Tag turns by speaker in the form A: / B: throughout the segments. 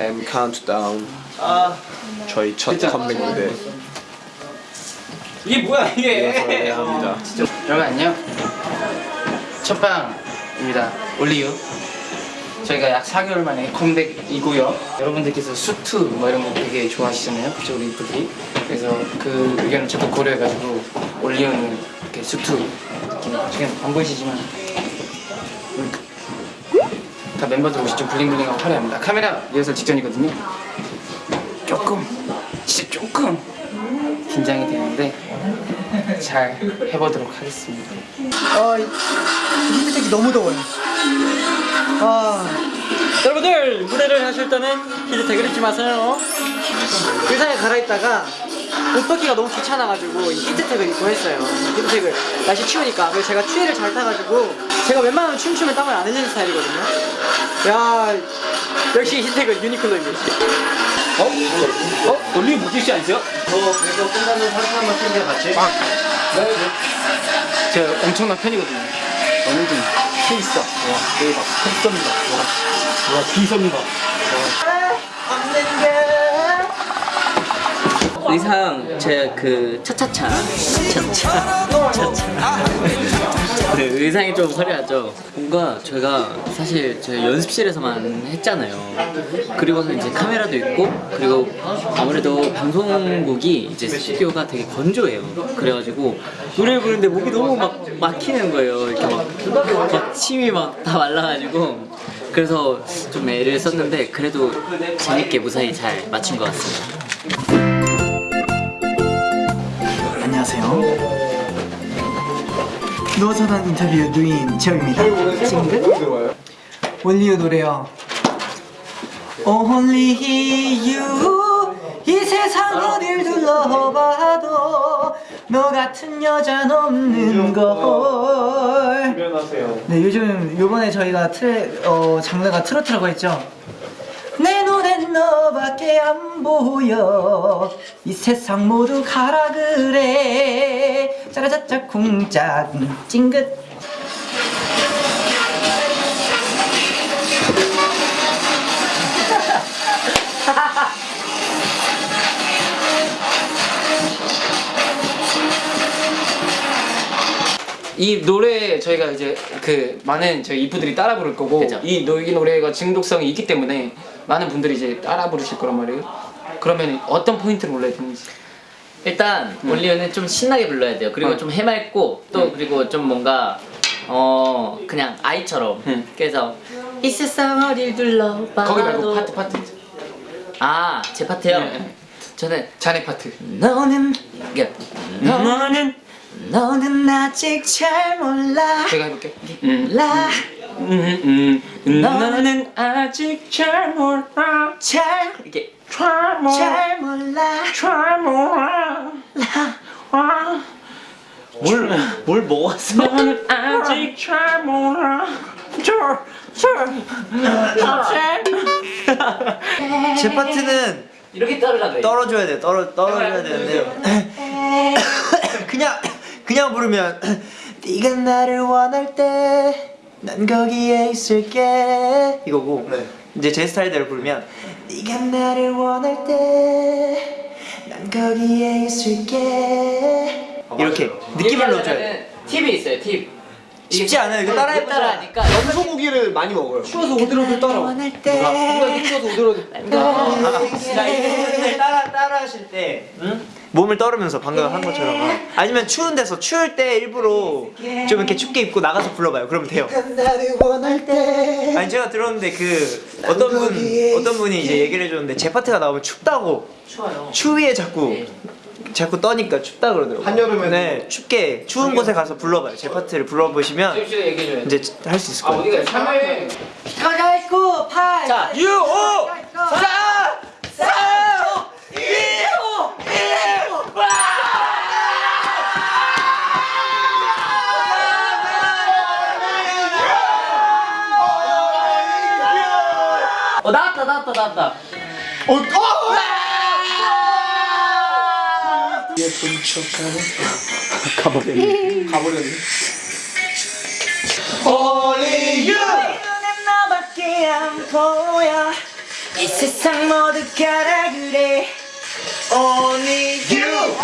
A: M 카운트다운
B: 아
A: 저희 첫 컴백 무대
B: 이게 뭐야 이게?
A: 합니다.
C: 여러분 안녕. 첫방입니다. Only U. 저희가 약 4개월 만에 컴백이고요. 여러분들께서 수트 뭐 이런 거 되게 좋아하시잖아요. 그쵸 우리 이프들이 그래서 그 의견을 저도 고려해가지고 Only U는 이렇게 수트 지금 안 보이시지만 다 멤버들 옷이 좀 블링블링하고 화려합니다. 카메라 리허설 직전이거든요. 조금 진짜 조금 긴장이 되는데 잘 해보도록 하겠습니다.
D: 아, 히트텍이 너무 더워요. 아,
E: 여러분들 무대를 하실 때는 히트텍을 잊지 마세요.
D: 의상에 갈아입다가 옷 벗기가 너무 귀찮아가지고 이 히트텍을 입고 했어요. 히트텍을 날씨 추우니까. 그래서 제가 추위를 잘 타가지고 제가 웬만하면 춤추면 땀을 안 흘리는 스타일이거든요. 야, 역시 히트텍은 유니클로입니다.
B: 어? 올리 무지씨 아니세요?
C: 제가 엄청난 팬이거든요. 어느 분
B: 케이스다 와 대박. 팬썸이다. 와, 와 비썸이다.
E: 의상 제 그 차차차. 차차 차차 네, 의상이 좀 화려하죠. 뭔가 제가 사실 제 연습실에서만 했잖아요. 그리고서 이제 카메라도 있고 그리고 아무래도 방송국이 이제 스튜디오가 되게 건조해요. 그래가지고 노래를 부르는데 목이 너무 막 막히는 거예요. 이렇게 막, 막 침이 막 다 말라가지고. 그래서 좀 애를 썼는데 그래도 재밌게 무사히 잘 맞춘 것 같습니다.
D: 안녕하세요. 누워서는 인터뷰 누인 지혁입니다. 찡긋? 올리유 노래요. Only you 이 세상 어딜 둘러봐도 너 같은 여잔 없는 걸. 네 요즘 요번에 저희가 트레 어 장르가 트로트라고 했죠. 너밖에 안 보여. 이 세상 모두 가라 그래. 짜라짜짜 쿵짝 찡긋.
C: 이 노래 저희가 이제 그 많은 저희 이프들이 따라 부를 거고
E: 그죠.
C: 이, 노, 이 노래가 중독성이 있기 때문에 많은 분들이 이제 따라 부르실 거란 말이에요 그러면 어떤 포인트를 올려야 되는지
E: 일단 Only U는 좀 신나게 불러야 돼요. 그리고
C: 어.
E: 좀 해맑고 또 그리고 좀 뭔가 어 그냥 아이처럼.
C: 응.
E: 그래서 이 세상 어딜 둘러봐도
C: 거기 말고 파트 파트
E: 아제 파트요.
C: 네, 네.
E: 저는
C: 자네 파트
E: 너는 이게 너는 너는 아직 잘 몰라
C: 제가 해볼게 음.
E: 몰라
C: 음, 음. 너는 아직 잘 몰라.
E: 잘 이렇게
C: 잘 몰라.
E: 잘 몰라.
C: 잘 몰라. 아.
E: 뭘, 뭘 먹었어?
C: 너는 아직 잘 몰라.
D: 제 파트는
E: 이렇게 그래
D: 떨어줘야 돼. 떨어 떨어줘야 되는데. 그냥 그냥 부르면 네가 나를 원할 때 난 거기에 있을게. 이거고. 이제 제 스타일대로 부르면 네가 나를 원할 때 난 거기에 있을게. 이렇게 느낌을 넣어줘야 돼.
E: 팁이 있어요 팁
D: 쉽지 않아요. 이거 따라해보자.
E: 따라하니까
A: 소고기를 많이 먹어요.
D: 추워서 오들오들 따라
E: 원할 때.
D: 추워서 오들오들. 자, 이분들 따라 따라 하실 때. 몸을 떨으면서 방금 한 것처럼. 아니면 추운 데서 추울 때 일부러 좀 이렇게 춥게 입고 나가서 불러봐요. 그러면 돼요. 아니 제가 들었는데 그 어떤 분 어떤 분이 이제 얘기를 해줬는데 제 파트가 나오면 춥다고.
E: 추워요.
D: 추위에 자꾸
E: 네.
D: 자꾸 떠니까 춥다 그러더라고요.
A: 한여름에도.
D: 네 춥게 추운 곳에 가서 불러봐요. 제 파트를 불러보시면 이제 할 수 있을
C: 아
D: 거예요.
C: 어디가 참여해
D: 가가있고 팔
E: 자,
D: 6 5 4 3
E: 2어 나왔다 나왔다 나왔다.
A: 어, 어! 가버렸네.
D: 눈엔 너밖에 안 보여. 이 세상 모두가 다 그래. Only you!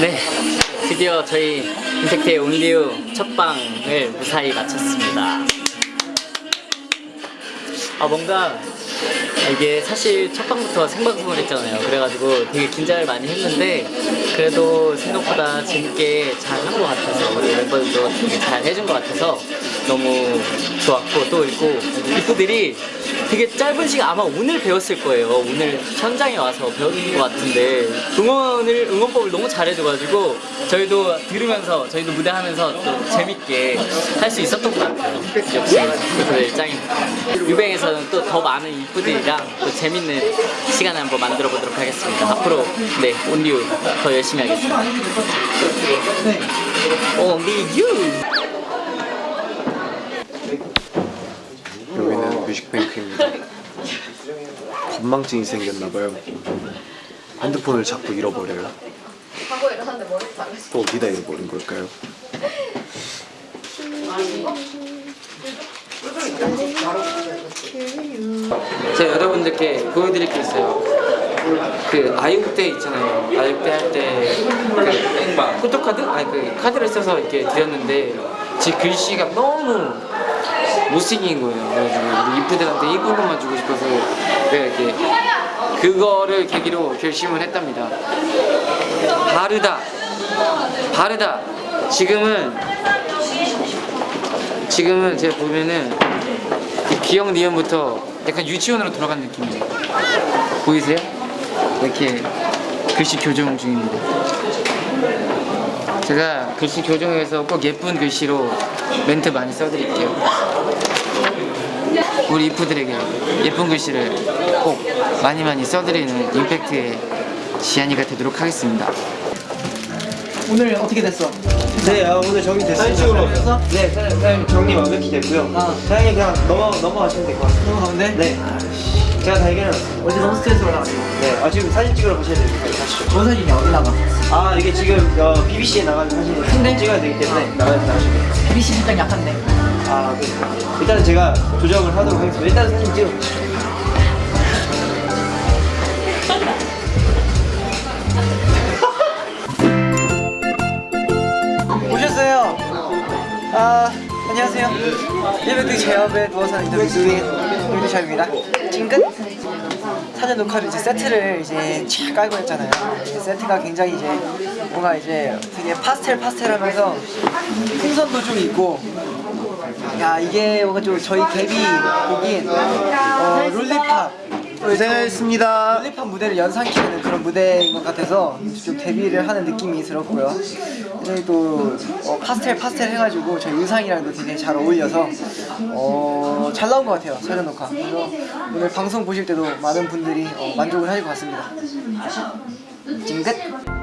E: 네, 드디어 저희 임팩트의 온리우 첫 방을 무사히 마쳤습니다. 아 뭔가 이게 사실 첫 방부터 생방송을 했잖아요. 그래가지고 되게 긴장을 많이 했는데 그래도 생각보다 재밌게 잘 한 것 같아서 우리 멤버들도 되게 잘 해준 것 같아서 너무 좋았고 또 있고 이프들이 되게 짧은 시간 아마 오늘 배웠을 거예요. 오늘 현장에 와서 배웠는 것 같은데 응원을 응원법을 너무 잘해줘가지고 저희도 들으면서 저희도 무대하면서 또 재밌게 할 수 있었던 것 같아요. 역시 이프들 짱입니다. 유뱅에서는 또 더 많은 이프들이랑 또 재밌는 시간을 한번 만들어 보도록 하겠습니다. 앞으로 네 온리우 더 열심히 하겠습니다. 네. 온리유.
A: 여기는 뮤직뱅크입니다. 건망증이 생겼나봐요. 핸드폰을 자꾸 잃어버려요.
F: 하고 일어났는데 머리 잘랐어.
A: 또 어디다 잃어버린 걸까요?
C: 제가 여러분들께 보여드릴 게 있어요. 그 아육 때 있잖아요. 아육 때할 때 그 포토카드? 아니 그 카드를 써서 이렇게 드렸는데 제 글씨가 너무 못생긴 거예요. 그래가지고 우리 이프들한테 이쁜 것만 주고 싶어서 이렇게 그거를 계기로 결심을 했답니다. 바르다, 바르다. 지금은 지금은 제가 보면은 이 기억 니은부터 약간 유치원으로 돌아간 느낌이에요. 보이세요? 이렇게 글씨 교정 중입니다. 제가 글씨 교정해서 꼭 예쁜 글씨로 멘트 많이 써드릴게요. 우리 이프들에게 예쁜 글씨를 꼭 많이 많이 써드리는 임팩트의 지안이가 되도록 하겠습니다.
D: 오늘 어떻게 됐어?
B: 네, 아, 오늘 정리됐습니다. 사진 찍으러 오셨어? 네, 사장님, 사장님 정리 완벽히 됐고요.
D: 아.
B: 사장님 그냥 넘어, 넘어가시면 될 것 같아요.
D: 넘어가면 돼?
B: 네. 제가 다 해결해놨어요.
D: 어제 너무 스트레스 받아가지고
B: 네, 아, 지금 사진 찍으러 가셔야 됩니다. 가시죠.
D: 뭔 사진이야 어디 나가?
B: 아, 이게 지금 어, BBC에 나가는 사진을
D: 근데?
B: 찍어야 되기 때문에 나가야 나가시면
D: BBC 실장 약한데
B: 아, 그렇습니다. 일단은 제가 조정을 하도록 하겠습니다. 일단 사진 찍어
D: 오셨어요 아 안녕하세요 일베드 제협에 누워서 인터뷰 중인 일베드 제협입니다 찡긋 사전 녹화를 이제 세트를 이제 쫙 깔고 했잖아요 세트가 굉장히 이제 뭔가 이제 되게 파스텔 파스텔 하면서 풍선도 좀 있고 야 이게 뭔가 좀 저희 데뷔 곡인 어, 롤리팝
A: 고생하셨습니다.
D: 롤리팝 무대를 연상시키는 그런 무대인 것 같아서 좀 데뷔를 하는 느낌이 들었고요. 또 어, 파스텔 파스텔 해가지고 저희 의상이랑도 되게 잘 어울려서 어, 잘 나온 것 같아요. 사전 녹화. 그래서 오늘 방송 보실 때도 많은 분들이 어, 만족을 하실 것 같습니다. 찡긋.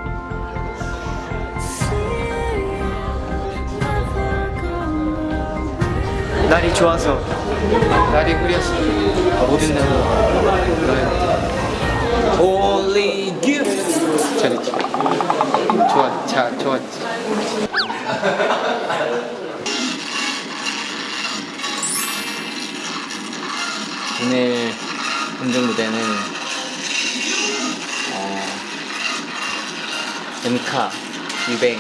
B: 날이 좋아서.
C: 날이 흐려서. 모든 날이 너의 Only you 잘했지. 좋아 자 좋았지
E: 오늘 공중 무대는 어, 엠카, 유뱅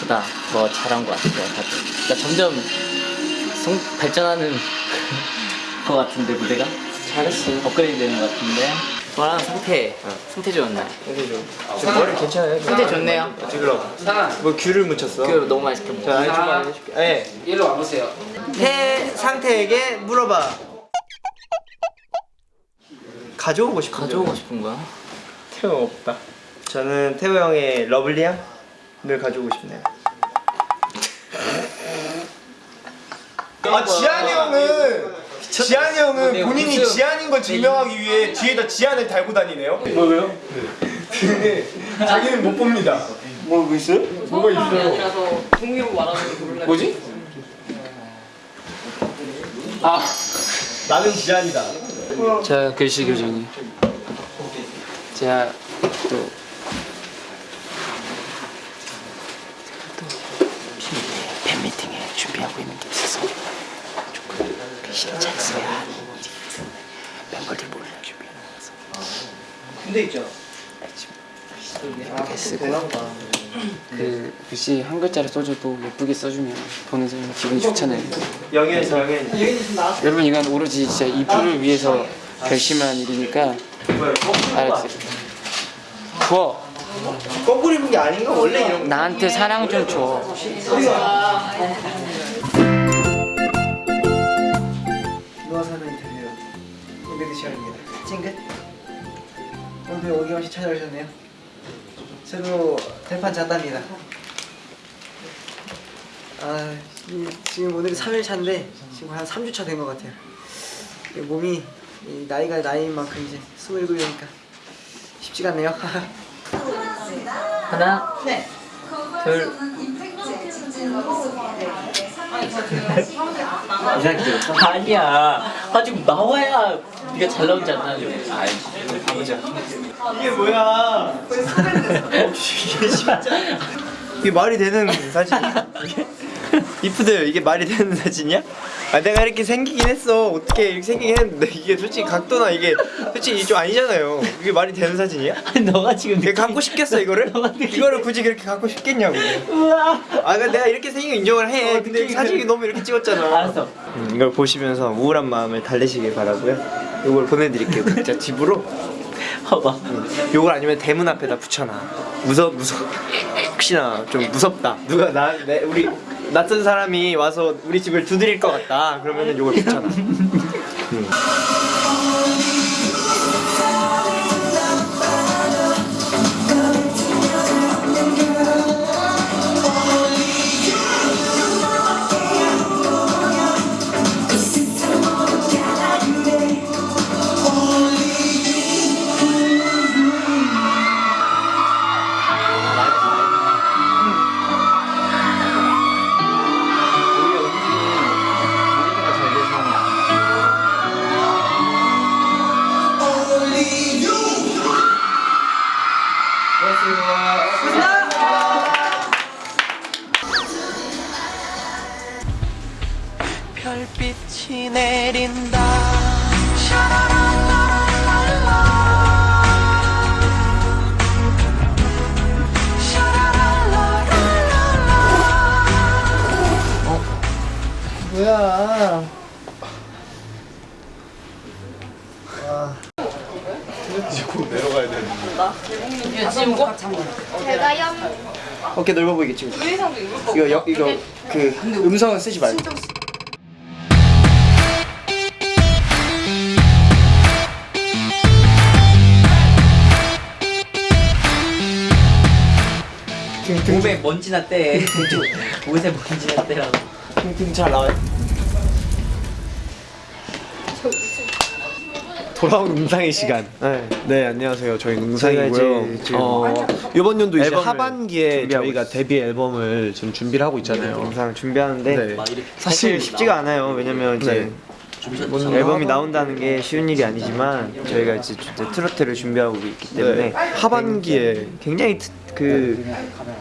E: 보다 더 잘한 것 같아요. 다들. 그러니까 점점 성, 발전하는 것 같은데 무대가
C: 잘했어
E: 업그레이드 되는 것 같은데 저랑 상태 상태 좋은 날
A: 지금 머리 괜찮아요?
E: 상태 좋네요
A: 찍으러.
C: 상아
A: 뭐 귤을 묻혔어?
E: 그 너무 맛있게 먹어
A: 자, 좀 해줄게. 네.
C: 일로 와보세요
B: 태 상태에게 물어봐. 가져오고 싶은
E: 가져오고 싶은 거야?
A: 태형 없다.
B: 저는 태호 형의 러블리함을 가져오고 싶네요.
A: 아 지한이 형은 지한이 형은
C: 네,
A: 본인이
C: 무슨-
A: 지한인 걸 증명하기 위해 뒤에다 지한을 달고 다니네요. 뭐요? 근데 자기는 못 봅니다.
B: 뭐 있어요?
A: 뭐가 있어요?
E: 아니라서 통일로 말하는 거 몰라
A: 뭐지? 아 나는 지한이다.
C: 자 글씨 교정이 제가 또 준비하고 있는 게 있어서 그 신작스야 멤버들 준비하는 거라서
B: 군대 있죠?
C: 이렇게 쓰고 그 글씨 한 글자를 써줘도 예쁘게 써주면 보는 사람이 기분이 좋잖아요.
B: 영현이 영현이
C: 여러분 이건 오로지 진짜 이 프를 위해서 결심한 일이니까 알았지? 부어.
B: 거꾸로 입은 게 아닌가? 원래 이런 거.
C: 나한테 사랑 좀 줘.
B: 사는 인터뷰 이베드 시간입니다. 찡긋 오늘도 오김없이 찾아오셨네요. 새로 대판 잤답니다. 아 이- 지금 오늘이 3일 차인데 지금 한 3주 차 된 것 같아요. 이 몸이 이 나이가 나이인 만큼 이제 27이니까 쉽지가 않네요.
E: 하나, 둘. 아니야. 아 지금 나와야 네가 잘 나오지 않나?
B: 이게 뭐야 이게 진짜 이게 말이 되는 사진 이프들 이게 말이 되는 사진이야? 아 내가 이렇게 생기긴 했어. 어떻게 이렇게 생기긴 했는데 이게 솔직히 각도나 이게 솔직히 좀 아니잖아요. 이게 말이 되는 사진이야?
E: 아니 너가 지금
B: 내가 갖고 싶겠어 이거를? 이거를 굳이 그렇게 갖고 싶겠냐고. 아 그러니까 내가 이렇게 생긴 거 인정을 해. 근데 사진이 너무 이렇게 찍었잖아.
E: 알았어.
B: 음, 이걸 보시면서 우울한 마음을 달래시길 바라고요. 이걸 보내드릴게요 각자 집으로.
E: 봐봐.
B: 요걸 아니면 대문 앞에다 붙여놔. 무섭 무섭. 혹시나 좀 무섭다. 누가 나 내, 우리 낯선 사람이 와서 우리 집을 두드릴 것 같다. 그러면은 요걸 붙여놔
G: 별빛이 내린다.
B: 뭐야?
H: 제가 연
B: 어깨 넓어 보이게 찍어 이거 여, 이거 그 음성은 쓰지 말고
E: 몸에 먼지 났대. 옷에 먼지 났대라고.
B: 등등 잘 나와요
A: 돌아온 응상의 시간.
B: 네.
A: 네 안녕하세요. 저희
B: 지금
A: 어, 이번 연도 이제 하반기에 저희가. 데뷔 앨범을 지금 준비를 하고 있잖아요.
B: 영상 준비하는데
A: 네.
B: 사실 쉽지가 않아요 왜냐면 이제
A: 네.
B: 앨범이 나온다는 게 쉬운 일이 아니지만 저희가 이제 트로트를 준비하고 있기 때문에
A: 네. 하반기에
B: 굉장히 트, 그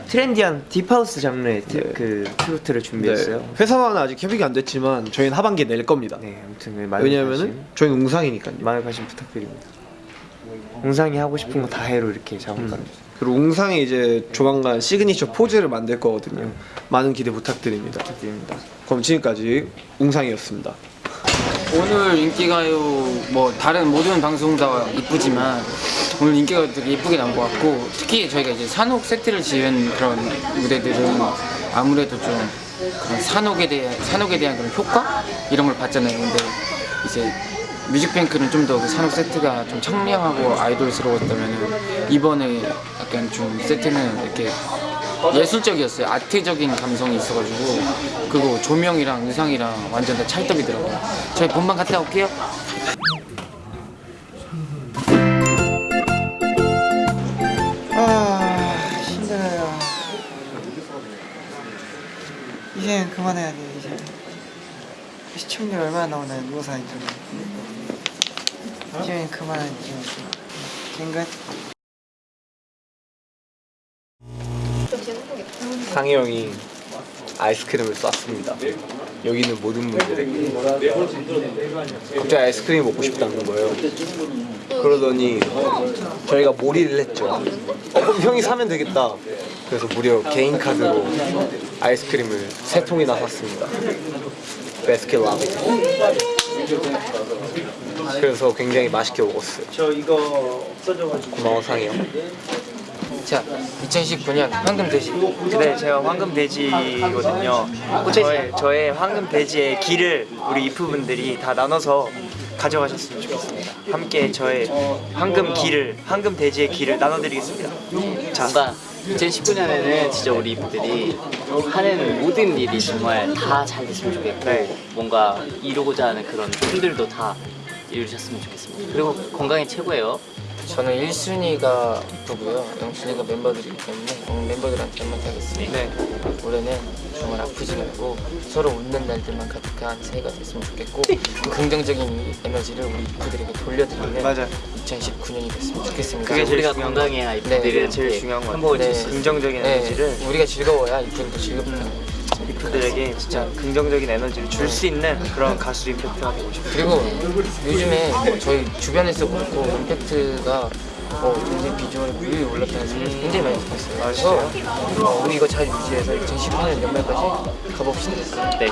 B: 트렌디한 deep house 장르의 트,
A: 네.
B: 그 트로트를
A: 네.
B: 준비했어요.
A: 회사와는 아직 협의가 안 됐지만 저희는 하반기에 낼 겁니다.
B: 네, 아무튼 네,
A: 왜냐면은
B: 관심,
A: 저희는 웅상이니까요.
B: 많은 관심 부탁드립니다. 웅상이 하고 싶은 거 다 해로 이렇게 작업하는.
A: 그리고 웅상이 이제 조만간 시그니처 포즈를 만들 거거든요. 많은 기대 부탁드립니다.
B: 부탁드립니다.
A: 그럼 지금까지 웅상이었습니다.
C: 오늘 인기가요 뭐 다른 모든 방송 다 이쁘지만 오늘 인기가 되게 예쁘게 나온 것 같고 특히 저희가 이제 사녹 세트를 지은 그런 무대들은 아무래도 좀 그런 사녹에 대한 사녹에 대한 그런 효과 이런 걸 봤잖아요. 근데 이제 뮤직뱅크는 좀 더 그 산옥 세트가 좀 청량하고 아이돌스러웠다면 이번에 약간 좀 세트는 이렇게 예술적이었어요. 아트적인 감성이 있어가지고 그거 조명이랑 의상이랑 완전 다 찰떡이더라고요. 저희 본방 갔다 올게요.
B: 아 힘들어요. 이제는 그만해야 돼 이제. 시청률 얼마나 나오나요 누워서 인터뷰. 이제는 그만하지. 찡긋.
A: 상희 형이 아이스크림을 쐈습니다. 여기 있는 모든 분들에게 갑자기 아이스크림이 먹고 싶다는 거예요. 그러더니 저희가 몰이를 했죠. 어, 그럼 형이 사면 되겠다. 그래서 무려 개인 카드로 아이스크림을 세 통이나 샀습니다. 베스킨 라빈. 그래서 굉장히 맛있게 먹었어요.
B: 저 이거 없어져가지고
A: 고마워 상이 형.
C: 자 2019년 황금 돼지
B: 네 제가 황금 돼지거든요 저의, 저의 황금 돼지의 기를 우리 이프분들이 다 나눠서 가져가셨으면 좋겠습니다 함께 저의 황금 기를 황금 돼지의 기를 나눠드리겠습니다 자
E: 뭔가 2019년에는 진짜 우리 이프들이 하는 모든 일이 정말 다 잘 됐으면 좋겠고
B: 네.
E: 뭔가 이루고자 하는 그런 꿈들도 다 이루셨으면 좋겠습니다. 그리고 건강이 최고예요.
C: 저는 1순위가 이쁘고요. 영순위가 멤버들이기 때문에 오늘 멤버들한테 한마디 하겠습니다.
B: 네.
C: 올해는 정말 아프지 말고 서로 웃는 날들만 가득한 새해가 됐으면 좋겠고 그 긍정적인 에너지를 우리 이프들에게 돌려드리는
B: 맞아요.
C: 2019년이 됐으면 좋겠습니다.
B: 그게
E: 우리가 건강해야
C: 네,
E: 이프들이
B: 그게 제일 중요한 것 같아요.
C: 네.
B: 긍정적인
C: 네,
B: 에너지를
C: 우리가 즐거워야 이프들도 즐겁다
B: 이 프들에게 진짜 긍정적인 에너지를 줄 수 있는 그런 가수 임팩트가 되고 싶어요
C: 그리고 요즘에 저희 주변에서 그렇고 임팩트가 어, 굉장히 비주얼이 뮤에 올랐다는 소리 굉장히 많이 듣었어요. 그래서 어, 우리 이거 잘 유지해서 2019년 연말까지 가봅시다.
E: 네,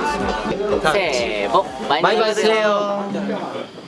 E: 새해 복 많이,
C: 많이
E: 받으세요.
C: 받으세요.